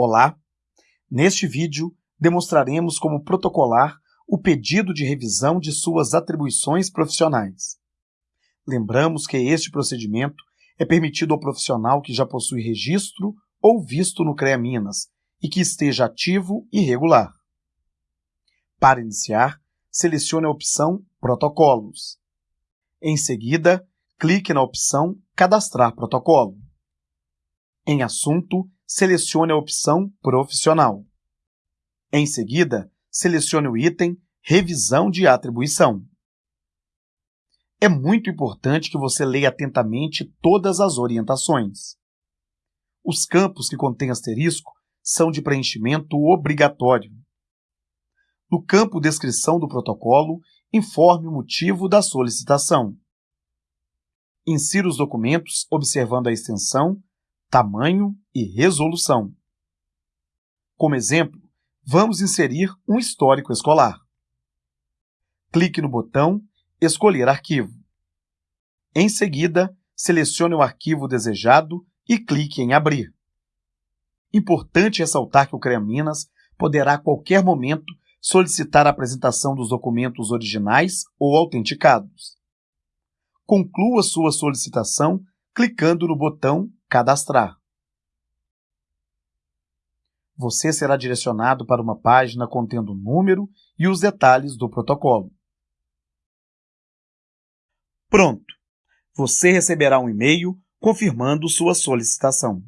Olá! Neste vídeo, demonstraremos como protocolar o pedido de revisão de suas atribuições profissionais. Lembramos que este procedimento é permitido ao profissional que já possui registro ou visto no CREA Minas e que esteja ativo e regular. Para iniciar, selecione a opção Protocolos. Em seguida, clique na opção Cadastrar protocolo. Em Assunto, selecione a opção Profissional. Em seguida, selecione o item Revisão de atribuição. É muito importante que você leia atentamente todas as orientações. Os campos que contêm asterisco são de preenchimento obrigatório. No campo Descrição do protocolo, informe o motivo da solicitação. Insira os documentos observando a extensão, tamanho e resolução. Como exemplo, vamos inserir um histórico escolar. Clique no botão Escolher arquivo. Em seguida, selecione o arquivo desejado e clique em Abrir. Importante ressaltar que o CREA Minas poderá a qualquer momento solicitar a apresentação dos documentos originais ou autenticados. Conclua sua solicitação clicando no botão Cadastrar. Você será direcionado para uma página contendo o número e os detalhes do protocolo. Pronto! Você receberá um e-mail confirmando sua solicitação.